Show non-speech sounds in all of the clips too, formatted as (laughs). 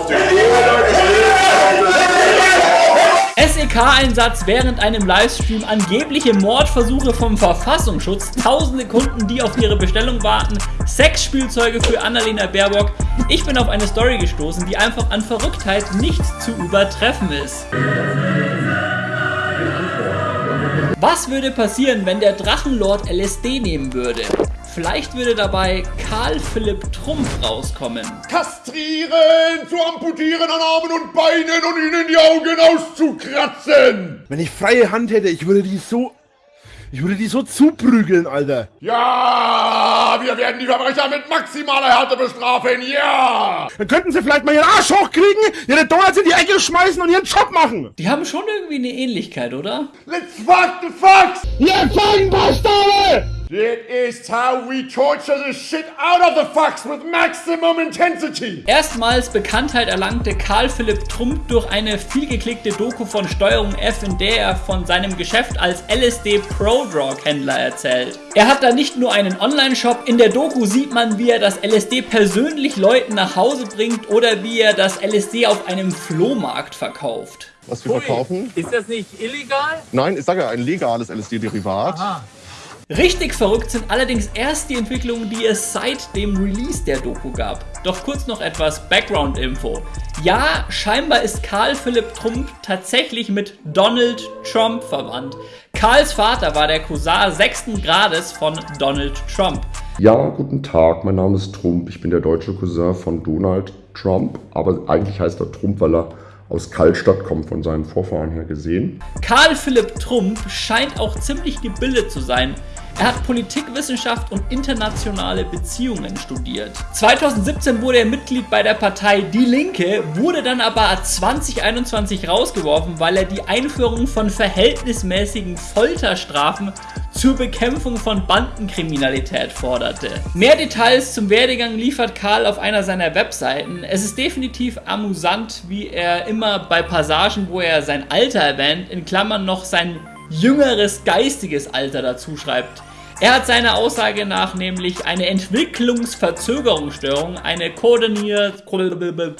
auf Boden SEK-Einsatz während einem Livestream, angebliche Mordversuche vom Verfassungsschutz, tausende Kunden, die auf ihre Bestellung warten, Sexspielzeuge für Annalena Baerbock. Ich bin auf eine Story gestoßen, die einfach an Verrücktheit nicht zu übertreffen ist. Was würde passieren, wenn der Drachenlord LSD nehmen würde? Vielleicht würde dabei Karl Philipp Trumpf rauskommen. Kastrieren, zu amputieren an Armen und Beinen und ihnen die Augen auszukratzen. Wenn ich freie Hand hätte, ich würde die so... Ich würde die so zuprügeln, Alter. Ja, wir werden die Verbrecher mit maximaler Härte bestrafen, ja. Dann könnten sie vielleicht mal ihren Arsch hochkriegen, ihre Donuts in die Ecke schmeißen und ihren Job machen. Die haben schon irgendwie eine Ähnlichkeit, oder? Let's fuck the fucks. Ihr Feigenbastarde! It is how we torture the shit out of the fucks with maximum intensity. Erstmals Bekanntheit erlangte Karl Philipp Trump durch eine vielgeklickte Doku von Steuerung F, in der er von seinem Geschäft als LSD Prodrug Händler erzählt. Er hat da nicht nur einen Online-Shop, in der Doku sieht man, wie er das LSD persönlich Leuten nach Hause bringt oder wie er das LSD auf einem Flohmarkt verkauft. Was wir verkaufen? Ist das nicht illegal? Nein, ich sage ja, ein legales LSD-Derivat. Richtig verrückt sind allerdings erst die Entwicklungen, die es seit dem Release der Doku gab. Doch kurz noch etwas Background-Info. Ja, scheinbar ist Karl Philipp Trump tatsächlich mit Donald Trump verwandt. Karls Vater war der Cousin sechsten Grades von Donald Trump. Ja, guten Tag, mein Name ist Trump. Ich bin der deutsche Cousin von Donald Trump, aber eigentlich heißt er Trump, weil er aus Kaltstadt kommt, von seinen Vorfahren her gesehen. Karl Philipp Trump scheint auch ziemlich gebildet zu sein. Er hat Politikwissenschaft und internationale Beziehungen studiert. 2017 wurde er Mitglied bei der Partei Die Linke, wurde dann aber 2021 rausgeworfen, weil er die Einführung von verhältnismäßigen Folterstrafen zur Bekämpfung von Bandenkriminalität forderte. Mehr Details zum Werdegang liefert Karl auf einer seiner Webseiten. Es ist definitiv amüsant, wie er immer bei Passagen, wo er sein Alter erwähnt, in Klammern noch sein jüngeres geistiges Alter dazu schreibt. Er hat seiner Aussage nach nämlich eine Entwicklungsverzögerungsstörung, eine, Koordinier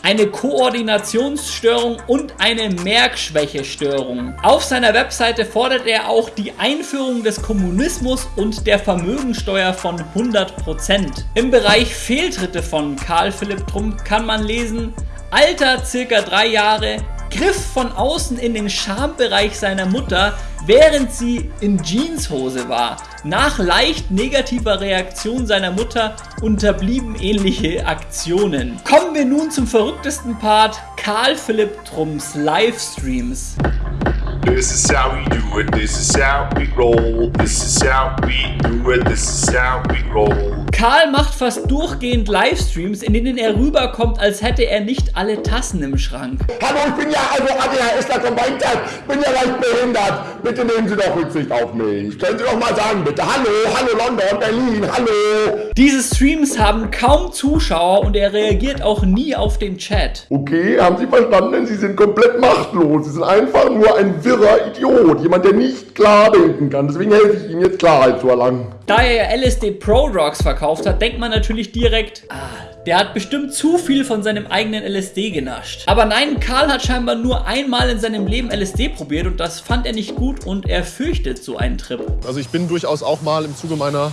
eine Koordinationsstörung und eine Merkschwächestörung. Auf seiner Webseite fordert er auch die Einführung des Kommunismus und der Vermögensteuer von 100%. Im Bereich Fehltritte von Karl Philipp Trump kann man lesen, Alter circa drei Jahre, Griff von außen in den Schambereich seiner Mutter, während sie in Jeanshose war. Nach leicht negativer Reaktion seiner Mutter unterblieben ähnliche Aktionen. Kommen wir nun zum verrücktesten Part, Karl Philipp Trumps Livestreams. This is how we do it, this is how we roll, this is how we do it, this is how we roll. Karl macht fast durchgehend Livestreams, in denen er rüberkommt, als hätte er nicht alle Tassen im Schrank. Hallo, ich bin ja also ADHSler Combined bin ja leicht behindert. Bitte nehmen Sie doch Rücksicht auf mich. Können Sie doch mal sagen, bitte. Hallo, hallo London, Berlin, hallo. Diese Streams haben kaum Zuschauer und er reagiert auch nie auf den Chat. Okay, haben Sie verstanden? Sie sind komplett machtlos. Sie sind einfach nur ein wirrer Idiot. Jemand, der nicht klar denken kann. Deswegen helfe ich Ihnen jetzt Klarheit zu erlangen. Da er LSD Pro Drugs verkauft hat, denkt man natürlich direkt, ah, der hat bestimmt zu viel von seinem eigenen LSD genascht. Aber nein, Karl hat scheinbar nur einmal in seinem Leben LSD probiert und das fand er nicht gut und er fürchtet so einen Trip. Also ich bin durchaus auch mal im Zuge meiner,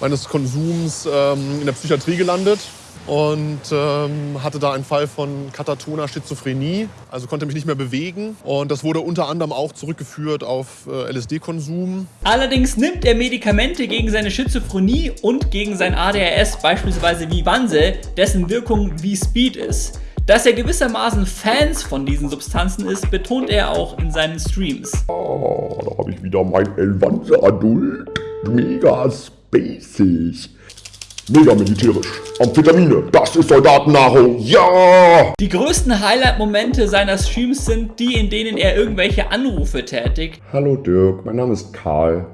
meines Konsums ähm, in der Psychiatrie gelandet und ähm, hatte da einen Fall von katatoner Schizophrenie, also konnte mich nicht mehr bewegen. Und das wurde unter anderem auch zurückgeführt auf äh, LSD-Konsum. Allerdings nimmt er Medikamente gegen seine Schizophrenie und gegen sein ADHS, beispielsweise Vivanse, dessen Wirkung wie Speed ist. Dass er gewissermaßen Fans von diesen Substanzen ist, betont er auch in seinen Streams. Oh, da habe ich wieder mein Elvanse Adult. Mega spacig. Mega militärisch. Amphetamine, das ist Soldatennahrung, ja! Die größten Highlight-Momente seiner Streams sind die, in denen er irgendwelche Anrufe tätigt. Hallo Dirk, mein Name ist Karl.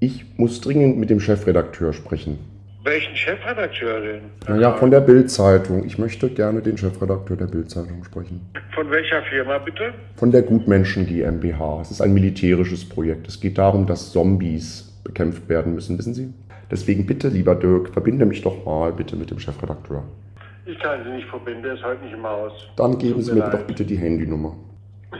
Ich muss dringend mit dem Chefredakteur sprechen. Welchen Chefredakteur denn? Naja, von der Bild-Zeitung. Ich möchte gerne den Chefredakteur der Bild-Zeitung sprechen. Von welcher Firma bitte? Von der Gutmenschen GmbH. Es ist ein militärisches Projekt. Es geht darum, dass Zombies bekämpft werden müssen, wissen Sie? Deswegen bitte, lieber Dirk, verbinde mich doch mal bitte mit dem Chefredakteur. Ich kann Sie nicht verbinden, der ist heute nicht im Haus. Dann geben Sie mir mir doch leid. bitte die Handynummer. (laughs)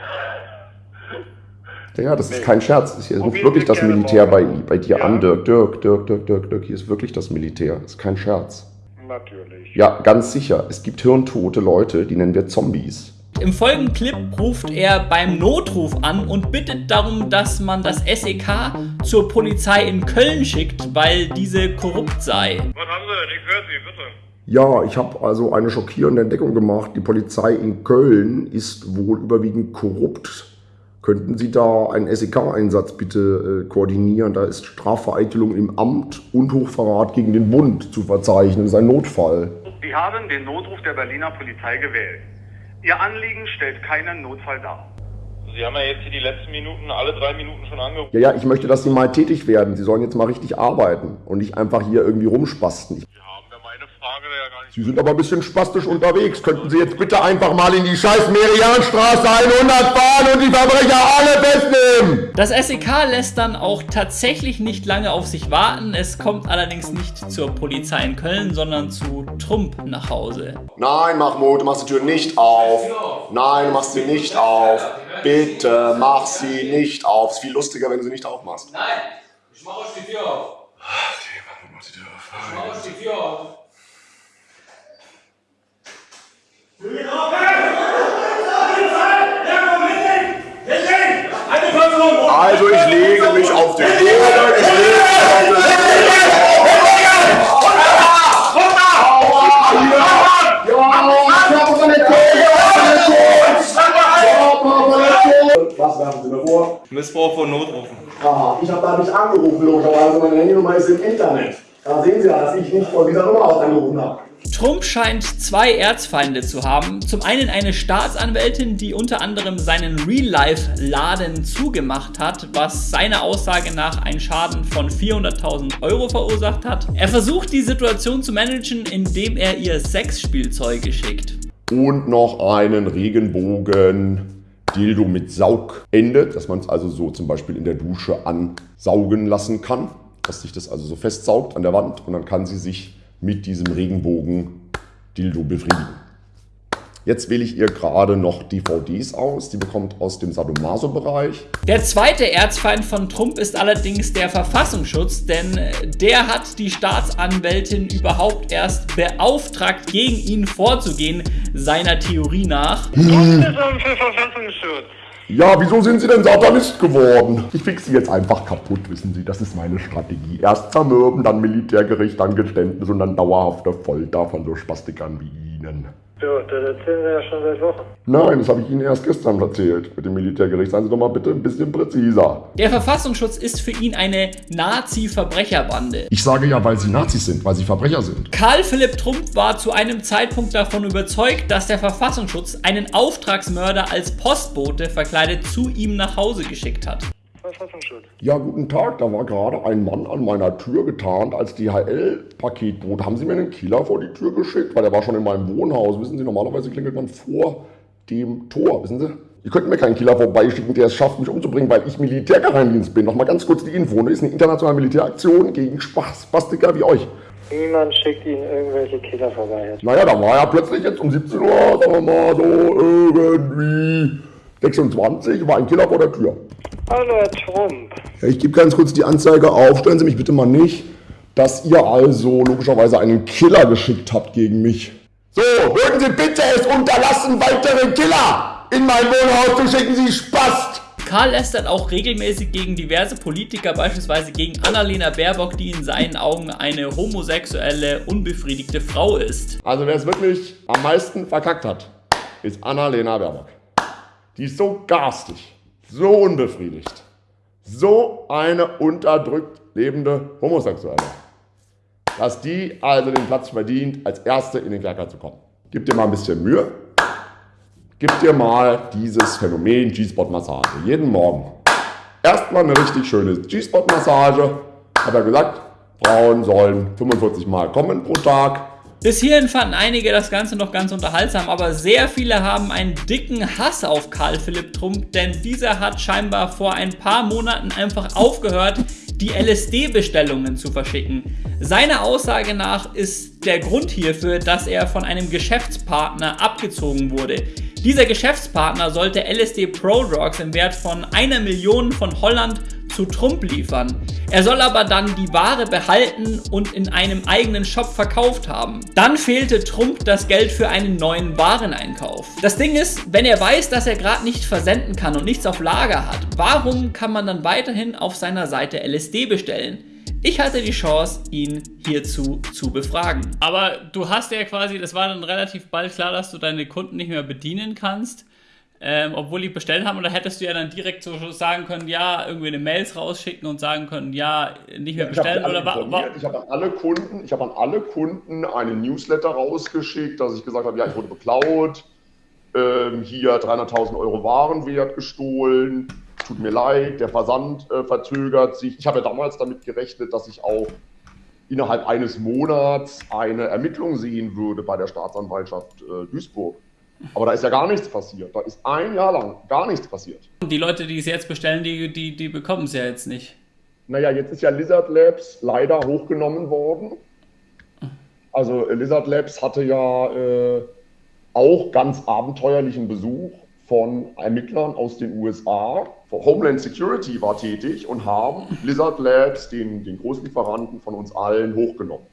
Ja, das ist kein Scherz. Hier ruft wirklich das Militär bei, bei dir Ja? an, Dirk. Dirk, Dirk, Dirk, Dirk, Dirk. Hier ist wirklich das Militär. Das ist kein Scherz. Natürlich. Ja, ganz sicher. Es gibt hirntote Leute, die nennen wir Zombies. Im folgenden Clip ruft er beim Notruf an und bittet darum, dass man das SEK zur Polizei in Köln schickt, weil diese korrupt sei. Was haben Sie denn? Ich höre Sie, bitte. Ja, ich habe also eine schockierende Entdeckung gemacht. Die Polizei in Köln ist wohl überwiegend korrupt. Könnten Sie da einen SEK-Einsatz bitte äh, koordinieren? Da ist Strafvereitelung im Amt und Hochverrat gegen den Bund zu verzeichnen. Das ist ein Notfall. Sie haben den Notruf der Berliner Polizei gewählt. Ihr Anliegen stellt keinen Notfall dar. Sie haben ja jetzt hier die letzten Minuten, alle drei Minuten schon angerufen. Ja, ja, ich möchte, dass Sie mal tätig werden. Sie sollen jetzt mal richtig arbeiten und nicht einfach hier irgendwie rumspasten. Ich Sie haben ja meine Frage ja gar nicht. Sie sind aber ein bisschen spastisch unterwegs. Könnten Sie jetzt bitte einfach mal in die scheiß Merianstraße 100 fahren und die Verbrecher alle festnehmen? Das SEK lässt dann auch tatsächlich nicht lange auf sich warten. Es kommt allerdings nicht zur Polizei in Köln, sondern zu Trump nach Hause. Nein, Mahmoud, du machst die Tür nicht auf. Nein, du machst sie nicht auf. Bitte, mach sie nicht auf. Ist viel lustiger, wenn du sie nicht aufmachst. Nein, ich mach euch die Tür auf. Ich mach euch die Tür auf. Also ich lege mich auf den Boden. Ich lege mich auf den Boden. Was werfen Sie mir vor? Missbrauch von Notrufen. Aha, ich habe da nicht angerufen, logischerweise. Meine Handynummer ist im Internet. Da sehen Sie dass ich nicht von dieser Nummer aus angerufen habe. Trump scheint zwei Erzfeinde zu haben. Zum einen eine Staatsanwältin, die unter anderem seinen Real-Life-Laden zugemacht hat, was seiner Aussage nach einen Schaden von 400.000 Euro verursacht hat. Er versucht die Situation zu managen, indem er ihr Sexspielzeuge schickt. Und noch einen Regenbogen Dildo mit Saugende, dass man es also so zum Beispiel in der Dusche ansaugen lassen kann, dass sich das also so festsaugt an der Wand und dann kann sie sich mit diesem Regenbogen Dildo befriedigen. Jetzt wähle ich ihr gerade noch DVDs aus, die bekommt aus dem Sadomaso-Bereich. Der zweite Erzfeind von Trump ist allerdings der Verfassungsschutz, denn äh, der hat die Staatsanwältin überhaupt erst beauftragt, gegen ihn vorzugehen, seiner Theorie nach. Denn für Verfassungsschutz? Ja, wieso sind Sie denn Satanist geworden? Ich fix Sie jetzt einfach kaputt, wissen Sie, das ist meine Strategie. Erst zermürben, dann Militärgericht, dann Geständnis und dann dauerhafte Folter von so Spastikern wie Ihnen. So, das erzählen Sie ja schon seit Wochen. Nein, das habe ich Ihnen erst gestern erzählt mit dem Militärgericht. Seien Sie doch mal bitte ein bisschen präziser. Der Verfassungsschutz ist für ihn eine Nazi-Verbrecherbande. Ich sage ja, weil Sie Nazis sind, weil Sie Verbrecher sind. Karl Philipp Trump war zu einem Zeitpunkt davon überzeugt, dass der Verfassungsschutz einen Auftragsmörder als Postbote verkleidet zu ihm nach Hause geschickt hat. Verfassungsschutz. Ja, guten Tag, da war gerade ein Mann an meiner Tür getarnt als DHL-Paketbote. Haben Sie mir einen Killer vor die Tür geschickt? Weil der war schon in meinem Wohnhaus. Wissen Sie, normalerweise klingelt man vor dem Tor, wissen Sie? Sie könnten mir keinen Killer vorbeischicken, der es schafft, mich umzubringen, weil ich Militärgeheimdienst bin. Nochmal ganz kurz die Info. Das ist eine internationale Militäraktion gegen Spastiker wie euch. Niemand schickt Ihnen irgendwelche Killer vorbei. Naja, da war ja plötzlich jetzt um 17 Uhr, sagen wir mal so, irgendwie 26, war ein Killer vor der Tür. Hallo, Herr Trump. Ja, ich gebe ganz kurz die Anzeige auf. Stellen Sie mich bitte mal nicht, dass ihr also logischerweise einen Killer geschickt habt gegen mich. So, würden Sie bitte es unterlassen, weitere Killer in mein Wohnhaus zu schicken, Sie Spast! Karl lästert auch regelmäßig gegen diverse Politiker, beispielsweise gegen Annalena Baerbock, die in seinen Augen eine homosexuelle, unbefriedigte Frau ist. Also wer es wirklich am meisten verkackt hat, ist Annalena Baerbock. Die ist so garstig, so unbefriedigt, so eine unterdrückt lebende Homosexuelle, dass die also den Platz verdient, als Erste in den Kerker zu kommen. Gib dir mal ein bisschen Mühe. Gib dir mal dieses Phänomen G-Spot-Massage. Jeden Morgen. Erstmal eine richtig schöne G-Spot-Massage. Hat er gesagt, Frauen sollen 45 Mal kommen pro Tag. Bis hierhin fanden einige das Ganze noch ganz unterhaltsam, aber sehr viele haben einen dicken Hass auf Karl Philipp Trump, denn dieser hat scheinbar vor ein paar Monaten einfach aufgehört, die LSD-Bestellungen zu verschicken. Seiner Aussage nach ist der Grund hierfür, dass er von einem Geschäftspartner abgezogen wurde. Dieser Geschäftspartner sollte LSD Pro Drugs im Wert von einer Million von Holland zu Trump liefern. Er soll aber dann die Ware behalten und in einem eigenen Shop verkauft haben. Dann fehlte Trump das Geld für einen neuen Wareneinkauf. Das Ding ist, wenn er weiß, dass er gerade nicht versenden kann und nichts auf Lager hat, warum kann man dann weiterhin auf seiner Seite LSD bestellen? Ich hatte die Chance, ihn hierzu zu befragen. Aber du hast ja quasi, das war dann relativ bald klar, dass du deine Kunden nicht mehr bedienen kannst ähm, obwohl die bestellt haben, oder hättest du ja dann direkt so sagen können, ja, irgendwie eine Mails rausschicken und sagen können, ja, nicht mehr bestellen oder war, Ich habe an alle Kunden, ich habe an alle Kunden einen Newsletter rausgeschickt, dass ich gesagt habe, ja, ich wurde beklaut, ähm, hier 300.000 Euro Warenwert gestohlen, tut mir leid, der Versand äh, verzögert sich. Ich habe ja damals damit gerechnet, dass ich auch innerhalb eines Monats eine Ermittlung sehen würde bei der Staatsanwaltschaft äh, Duisburg. Aber da ist ja gar nichts passiert. Da ist ein Jahr lang gar nichts passiert. Die Leute, die es jetzt bestellen, die, die, die bekommen es ja jetzt nicht. Naja, jetzt ist ja Lizard Labs leider hochgenommen worden. Also Lizard Labs hatte ja äh, auch ganz abenteuerlichen Besuch von Ermittlern aus den USA. Homeland Security war tätig und haben Lizard Labs, den, den Großlieferanten von uns allen, hochgenommen.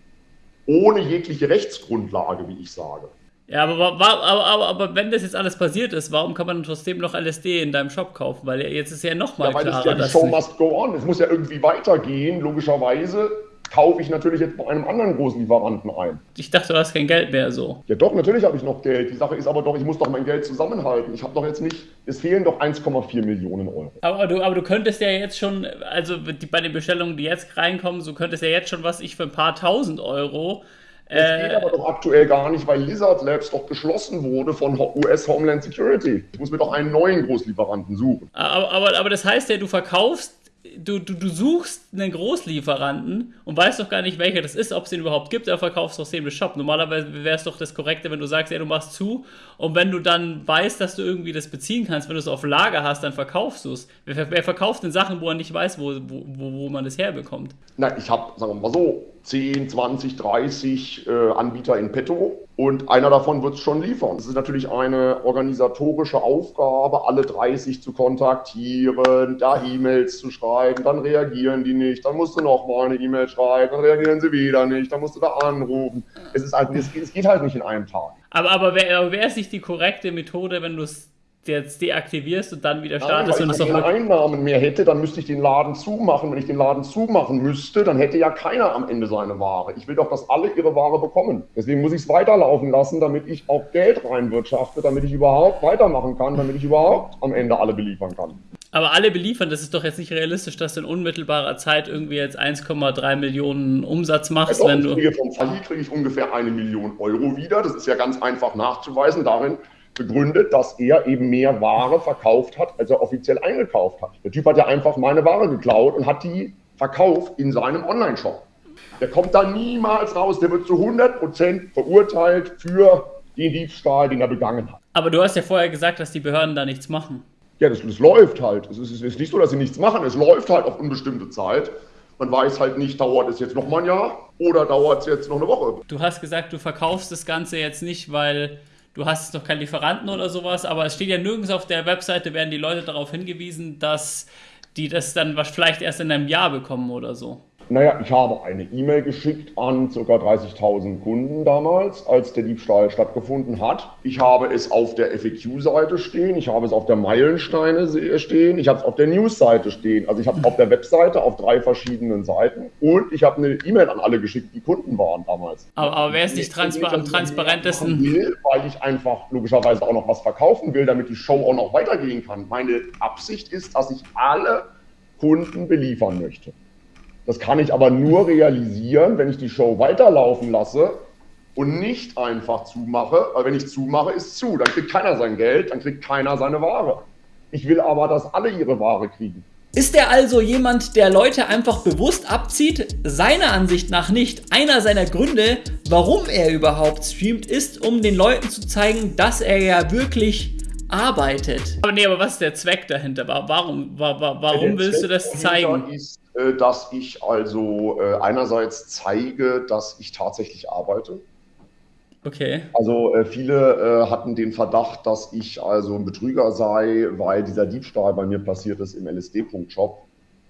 Ohne jegliche Rechtsgrundlage, wie ich sage. Ja, aber, aber, aber, aber, wenn das jetzt alles passiert ist, warum kann man trotzdem noch LSD in deinem Shop kaufen? Weil jetzt ist ja nochmal ja, weil klarer, ja, die Show must go on. Es muss ja irgendwie weitergehen. Logischerweise kaufe ich natürlich jetzt bei einem anderen großen Lieferanten ein. Ich dachte, du hast kein Geld mehr so. Ja doch, natürlich habe ich noch Geld. Die Sache ist aber doch, ich muss doch mein Geld zusammenhalten. Ich habe doch jetzt nicht, es fehlen doch 1,4 Millionen Euro. Aber du, aber du könntest ja jetzt schon, also die, bei den Bestellungen, die jetzt reinkommen, so könntest ja jetzt schon was ich für ein paar tausend Euro das geht aber doch aktuell gar nicht, weil Lizard Labs doch geschlossen wurde von US Homeland Security. Ich muss mir doch einen neuen Großlieferanten suchen. Aber, aber, aber das heißt ja, du verkaufst du, du, du suchst einen Großlieferanten und weißt doch gar nicht, welcher das ist, ob es den überhaupt gibt, oder verkaufst doch den Shop. Normalerweise wäre es doch das Korrekte, wenn du sagst, ja, du machst zu und wenn du dann weißt, dass du irgendwie das beziehen kannst, wenn du es auf Lager hast, dann verkaufst du es. Wer, wer, verkauft denn Sachen, wo er nicht weiß, wo, wo, wo man das herbekommt? Na, ich habe, sagen wir mal so, 10, 20, 30 äh, Anbieter in petto und einer davon wird es schon liefern. Es ist natürlich eine organisatorische Aufgabe, alle 30 zu kontaktieren, da E-Mails zu schreiben, dann reagieren die nicht, dann musst du nochmal eine E-Mail schreiben, dann reagieren sie wieder nicht, dann musst du da anrufen. Es, ist halt, es, es geht halt nicht in einem Tag. Aber, aber wäre wär es nicht die korrekte Methode, wenn du es jetzt deaktivierst und dann wieder startest Nein, und es Wenn ich keine Einnahmen mehr hätte, dann müsste ich den Laden zumachen. Wenn ich den Laden zumachen müsste, dann hätte ja keiner am Ende seine Ware. Ich will doch, dass alle ihre Ware bekommen. Deswegen muss ich es weiterlaufen lassen, damit ich auch Geld reinwirtschafte, damit ich überhaupt weitermachen kann, damit ich überhaupt am Ende alle beliefern kann. Aber alle beliefern, das ist doch jetzt nicht realistisch, dass du in unmittelbarer Zeit irgendwie jetzt 1,3 Millionen Umsatz machst, also wenn du. Kriege vom Falli kriege ich ungefähr eine Million Euro wieder. Das ist ja ganz einfach nachzuweisen. Darin begründet, dass er eben mehr Ware verkauft hat, als er offiziell eingekauft hat. Der Typ hat ja einfach meine Ware geklaut und hat die verkauft in seinem Online-Shop. Der kommt da niemals raus, der wird zu 100% verurteilt für den Diebstahl, den er begangen hat. Aber du hast ja vorher gesagt, dass die Behörden da nichts machen. Ja, das, das läuft halt. Es ist, es ist nicht so, dass sie nichts machen, es läuft halt auf unbestimmte Zeit. Man weiß halt nicht, dauert es jetzt noch mal ein Jahr oder dauert es jetzt noch eine Woche. Du hast gesagt, du verkaufst das Ganze jetzt nicht, weil du hast noch keinen Lieferanten oder sowas, aber es steht ja nirgends auf der Webseite, werden die Leute darauf hingewiesen, dass die das dann vielleicht erst in einem Jahr bekommen oder so. Naja, ich habe eine E-Mail geschickt an ca. 30.000 Kunden damals, als der Diebstahl stattgefunden hat. Ich habe es auf der FAQ-Seite stehen, ich habe es auf der Meilensteine stehen, ich habe es auf der News-Seite stehen. Also ich habe es auf der Webseite auf drei verschiedenen Seiten und ich habe eine E-Mail an alle geschickt, die Kunden waren damals. Aber, aber wer ist nicht transpa am transparentesten? Will, weil ich einfach logischerweise auch noch was verkaufen will, damit die Show auch noch weitergehen kann. Meine Absicht ist, dass ich alle Kunden beliefern möchte. Das kann ich aber nur realisieren, wenn ich die Show weiterlaufen lasse und nicht einfach zumache, weil wenn ich zumache, ist zu. Dann kriegt keiner sein Geld, dann kriegt keiner seine Ware. Ich will aber, dass alle ihre Ware kriegen. Ist er also jemand, der Leute einfach bewusst abzieht? Seiner Ansicht nach nicht. Einer seiner Gründe, warum er überhaupt streamt, ist, um den Leuten zu zeigen, dass er ja wirklich arbeitet. Aber nee, aber was ist der Zweck dahinter? Warum, warum, warum willst du das zeigen? Ist, äh, dass ich also äh, einerseits zeige, dass ich tatsächlich arbeite. Okay. Also äh, viele hatten den Verdacht, dass ich also ein Betrüger sei, weil dieser Diebstahl bei mir passiert ist im LSD-Punkt-Shop,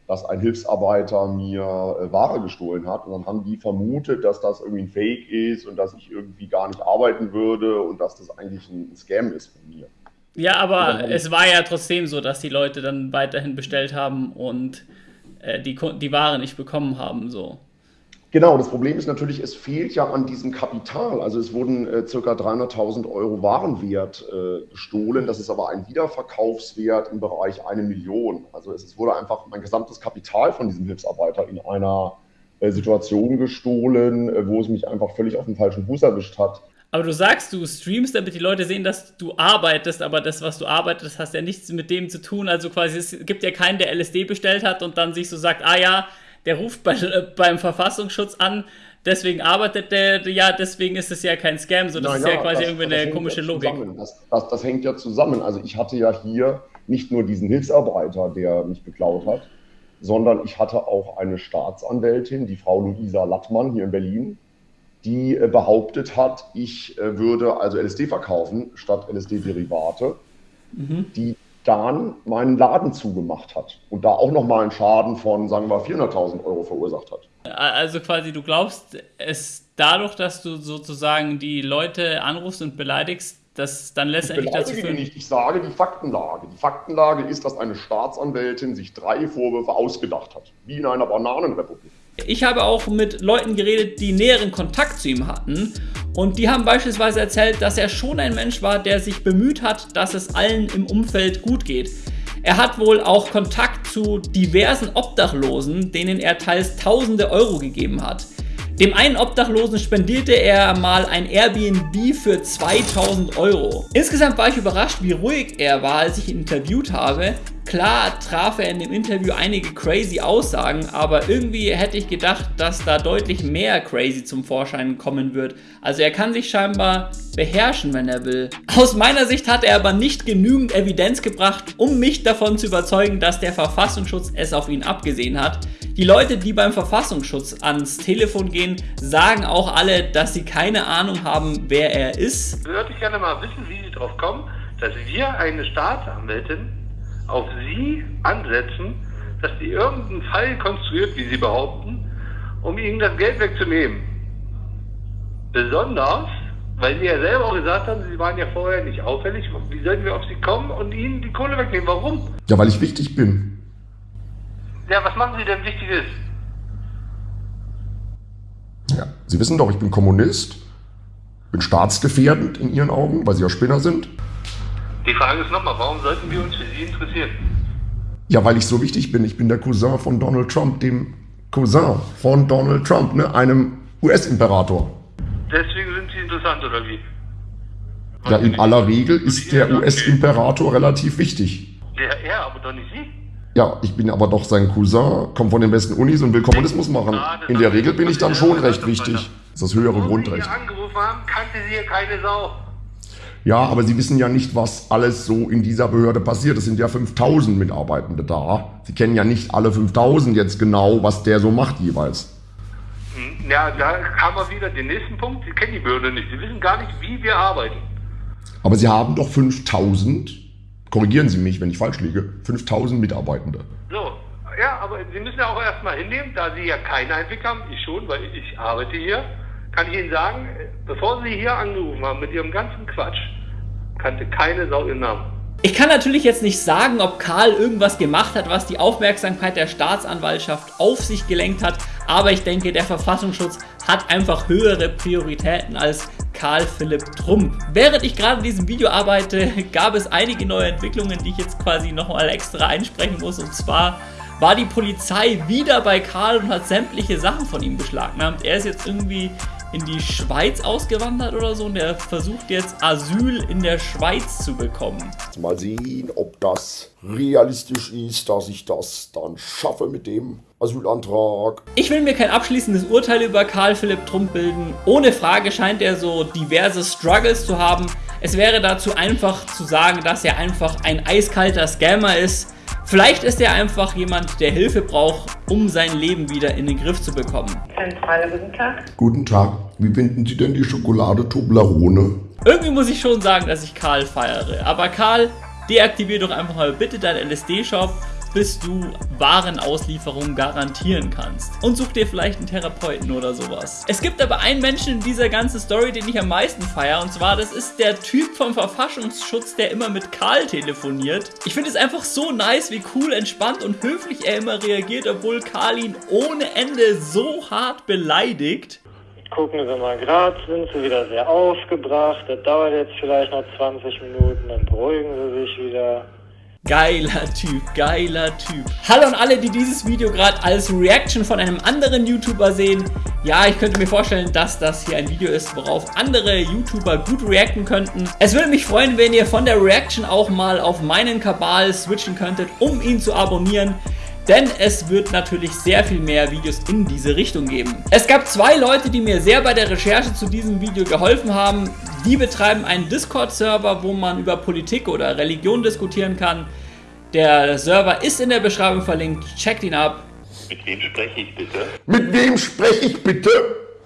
dass ein Hilfsarbeiter mir äh, Ware gestohlen hat. Und dann haben die vermutet, dass das irgendwie ein Fake ist und dass ich irgendwie gar nicht arbeiten würde und dass das eigentlich ein Scam ist von mir. Ja, aber es war ja trotzdem so, dass die Leute dann weiterhin bestellt haben und äh, die, die Ware nicht bekommen haben. So. Genau, das Problem ist natürlich, es fehlt ja an diesem Kapital. Also es wurden äh, ca. 300.000 Euro Warenwert äh, gestohlen. Das ist aber ein Wiederverkaufswert im Bereich eine Million. Also es, es wurde einfach mein gesamtes Kapital von diesem Hilfsarbeiter in einer äh, Situation gestohlen, äh, wo es mich einfach völlig auf den falschen Fuß erwischt hat. Aber du sagst, du streamst, damit die Leute sehen, dass du arbeitest, aber das, was du arbeitest, hast ja nichts mit dem zu tun. Also quasi, es gibt ja keinen, der LSD bestellt hat und dann sich so sagt, ah ja, der ruft bei, äh, beim Verfassungsschutz an, deswegen arbeitet der, ja, deswegen ist es ja kein Scam, so das Na, ist ja, ja quasi das, irgendwie das eine komische ja Logik. Das, das, das, hängt ja zusammen. Also ich hatte ja hier nicht nur diesen Hilfsarbeiter, der mich beklaut hat, sondern ich hatte auch eine Staatsanwältin, die Frau Luisa Lattmann hier in Berlin, die äh, behauptet hat, ich äh, würde also LSD verkaufen statt LSD-Derivate. Mhm. Die dann meinen Laden zugemacht hat und da auch nochmal einen Schaden von, sagen wir, 400.000 Euro verursacht hat. Also quasi, du glaubst, es dadurch, dass du sozusagen die Leute anrufst und beleidigst, dass dann letztendlich ich dazu führt. Nicht. Ich sage die Faktenlage. Die Faktenlage ist, dass eine Staatsanwältin sich drei Vorwürfe ausgedacht hat, wie in einer Bananenrepublik. Ich habe auch mit Leuten geredet, die näheren Kontakt zu ihm hatten und die haben beispielsweise erzählt, dass er schon ein Mensch war, der sich bemüht hat, dass es allen im Umfeld gut geht. Er hat wohl auch Kontakt zu diversen Obdachlosen, denen er teils tausende Euro gegeben hat. Dem einen Obdachlosen spendierte er mal ein Airbnb für 2000 Euro. Insgesamt war ich überrascht, wie ruhig er war, als ich ihn interviewt habe. Klar traf er in dem Interview einige crazy Aussagen, aber irgendwie hätte ich gedacht, dass da deutlich mehr crazy zum Vorschein kommen wird. Also er kann sich scheinbar beherrschen, wenn er will. Aus meiner Sicht hat er aber nicht genügend Evidenz gebracht, um mich davon zu überzeugen, dass der Verfassungsschutz es auf ihn abgesehen hat. Die Leute, die beim Verfassungsschutz ans Telefon gehen, sagen auch alle, dass sie keine Ahnung haben, wer er ist. Würde ich gerne mal wissen, wie sie drauf kommen, dass wir eine Staatsanwältin auf sie ansetzen, dass die irgendeinen Fall konstruiert, wie sie behaupten, um ihnen das Geld wegzunehmen. Besonders, weil sie ja selber auch gesagt haben, sie waren ja vorher nicht auffällig. Wie sollten wir auf sie kommen und ihnen die Kohle wegnehmen? Warum? Ja, weil ich wichtig bin. Ja, was machen Sie denn Wichtiges? Ja, Sie wissen doch, ich bin Kommunist, bin staatsgefährdend in Ihren Augen, weil Sie ja Spinner sind. Die Frage ist nochmal, warum sollten wir uns für Sie interessieren? Ja, weil ich so wichtig bin. Ich bin der Cousin von Donald Trump, dem Cousin von Donald Trump, ne? einem US-Imperator. Deswegen sind Sie interessant, oder wie? ja, in aller Regel ist der US-Imperator relativ wichtig. Der, er, aber doch nicht Sie? Ja, ich bin aber doch sein Cousin, komme von den besten Unis und will Kommunismus machen. In der Regel bin ich dann schon recht wichtig. Das ist das höhere Grundrecht. Ja, aber Sie wissen ja nicht, was alles so in dieser Behörde passiert. Es sind ja 5000 Mitarbeitende da. Sie kennen ja nicht alle 5000 jetzt genau, was der so macht jeweils. Hm, ja, da haben wir wieder den nächsten Punkt. Sie kennen die Behörde nicht. Sie wissen gar nicht, wie wir arbeiten. Aber Sie haben doch 5000, korrigieren Sie mich, wenn ich falsch liege, 5000 Mitarbeitende. So, ja, aber Sie müssen ja auch erstmal hinnehmen, da Sie ja keine Einblick haben, ich schon, weil ich arbeite hier kann ich Ihnen sagen, bevor Sie hier angerufen haben mit Ihrem ganzen Quatsch, kannte keine Sau Ihren Namen. Ich kann natürlich jetzt nicht sagen, ob Karl irgendwas gemacht hat, was die Aufmerksamkeit der Staatsanwaltschaft auf sich gelenkt hat, aber ich denke, der Verfassungsschutz hat einfach höhere Prioritäten als Karl Philipp Trump. Während ich gerade in diesem Video arbeite, gab es einige neue Entwicklungen, die ich jetzt quasi nochmal extra einsprechen muss. Und zwar war die Polizei wieder bei Karl und hat sämtliche Sachen von ihm beschlagnahmt. Er ist jetzt irgendwie in die Schweiz ausgewandert oder so und der versucht jetzt Asyl in der Schweiz zu bekommen. Mal sehen, ob das realistisch ist, dass ich das dann schaffe mit dem Asylantrag. Ich will mir kein abschließendes Urteil über Karl Philipp Trump bilden. Ohne Frage scheint er so diverse Struggles zu haben. Es wäre dazu einfach zu sagen, dass er einfach ein eiskalter Scammer ist. Vielleicht ist er einfach jemand, der Hilfe braucht, um sein Leben wieder in den Griff zu bekommen. Zentrale, guten Tag. Guten Tag, wie finden Sie denn die Schokolade Toblerone? Irgendwie muss ich schon sagen, dass ich Karl feiere. Aber Karl, deaktivier doch einfach mal bitte deinen LSD-Shop bis du Warenauslieferung garantieren kannst. Und such dir vielleicht einen Therapeuten oder sowas. Es gibt aber einen Menschen in dieser ganzen Story, den ich am meisten feiere. Und zwar, das ist der Typ vom Verfassungsschutz, der immer mit Karl telefoniert. Ich finde es einfach so nice, wie cool, entspannt und höflich er immer reagiert, obwohl Karl ihn ohne Ende so hart beleidigt. Gucken Sie mal, gerade sind Sie wieder sehr aufgebracht. Das dauert jetzt vielleicht noch 20 Minuten, dann beruhigen Sie sich wieder. Geiler Typ, geiler Typ. Hallo an alle, die dieses Video gerade als Reaction von einem anderen YouTuber sehen. Ja, ich könnte mir vorstellen, dass das hier ein Video ist, worauf andere YouTuber gut reacten könnten. Es würde mich freuen, wenn ihr von der Reaction auch mal auf meinen Kabal switchen könntet, um ihn zu abonnieren. Denn es wird natürlich sehr viel mehr Videos in diese Richtung geben. Es gab zwei Leute, die mir sehr bei der Recherche zu diesem Video geholfen haben. Die betreiben einen Discord-Server, wo man über Politik oder Religion diskutieren kann. Der Server ist in der Beschreibung verlinkt. Checkt ihn ab. Mit wem spreche ich bitte? Mit wem spreche ich bitte?